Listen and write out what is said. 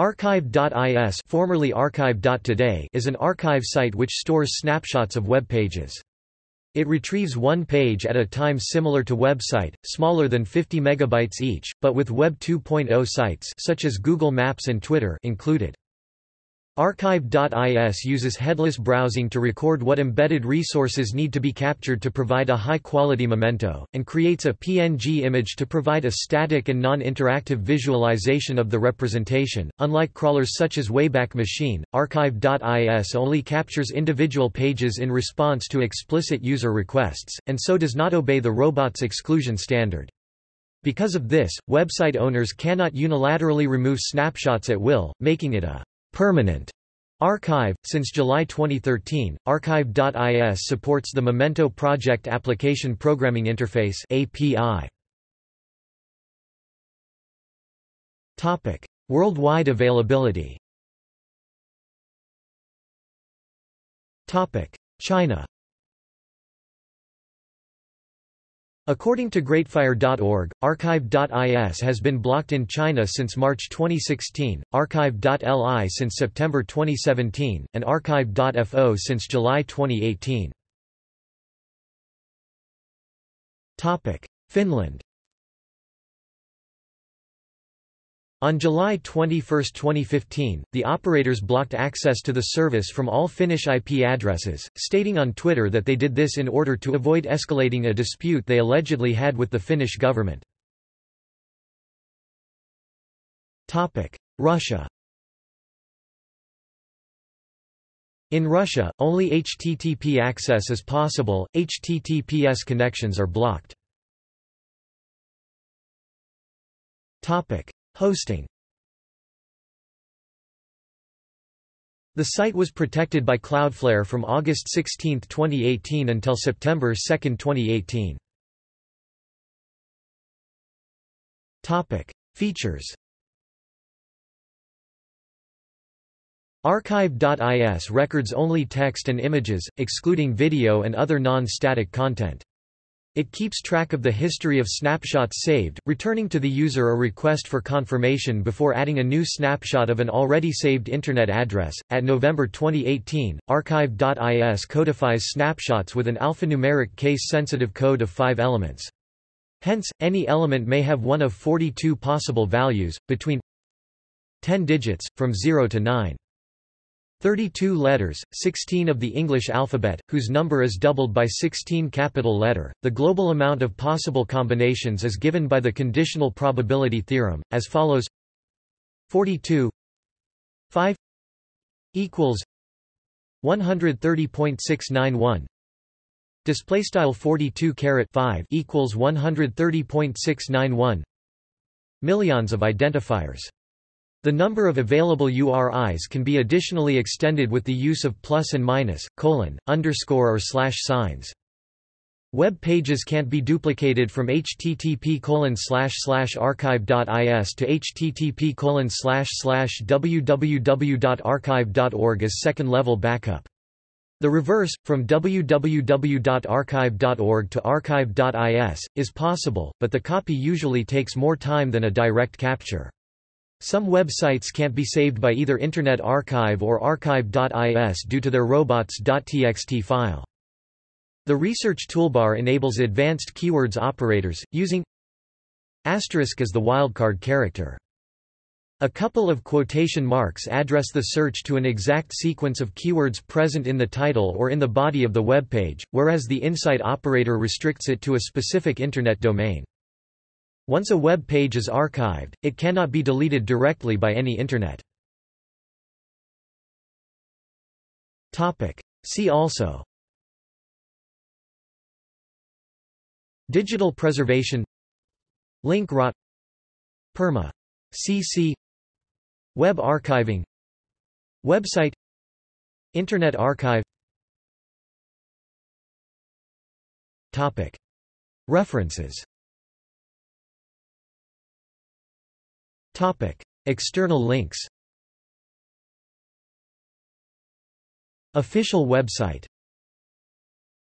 Archive.is formerly archive.today is an archive site which stores snapshots of web pages. It retrieves one page at a time similar to WebCite, smaller than 50 megabytes each, but with Web 2.0 sites such as Google Maps and Twitter included. Archive.is uses headless browsing to record what embedded resources need to be captured to provide a high-quality memento, and creates a PNG image to provide a static and non-interactive visualization of the representation. Unlike crawlers such as Wayback Machine, Archive.is only captures individual pages in response to explicit user requests, and so does not obey the robots exclusion standard. Because of this, website owners cannot unilaterally remove snapshots at will, making it a permanent archive. Since July 2013, Archive.is supports the Memento Project Application Programming Interface (API). Topic: Worldwide availability. Topic: China. According to Greatfire.org, Archive.is has been blocked in China since March 2016, Archive.li since September 2017, and Archive.fo since July 2018. Finland On July 21, 2015, the operators blocked access to the service from all Finnish IP addresses, stating on Twitter that they did this in order to avoid escalating a dispute they allegedly had with the Finnish government. Russia In Russia, only HTTP access is possible, HTTPS connections are blocked. Hosting The site was protected by Cloudflare from August 16, 2018 until September 2, 2018. Topic: Features. Archive.is records only text and images, excluding video and other non-static content. It keeps track of the history of snapshots saved, returning to the user a request for confirmation before adding a new snapshot of an already saved Internet address. At November 2018, Archive.is codifies snapshots with an alphanumeric case sensitive code of five elements. Hence, any element may have one of 42 possible values, between 10 digits, from 0 to 9. 32 letters, 16 of the English alphabet, whose number is doubled by 16 capital letter. The global amount of possible combinations is given by the conditional probability theorem, as follows. 42 5 equals 130.691 display style 42 caret 5 equals 130.691 millions of identifiers the number of available URIs can be additionally extended with the use of plus and minus, colon, underscore or slash signs. Web pages can't be duplicated from http archive.is to http www.archive.org as second-level backup. The reverse, from www.archive.org to archive.is, is possible, but the copy usually takes more time than a direct capture. Some websites can't be saved by either Internet Archive or archive.is due to their robots.txt file. The research toolbar enables advanced keywords operators, using asterisk as the wildcard character. A couple of quotation marks address the search to an exact sequence of keywords present in the title or in the body of the web page, whereas the insite operator restricts it to a specific Internet domain. Once a web page is archived, it cannot be deleted directly by any Internet. See also. Digital preservation. Link rot. Perma. CC Web archiving. WebCite. Internet Archive. References External links. Official website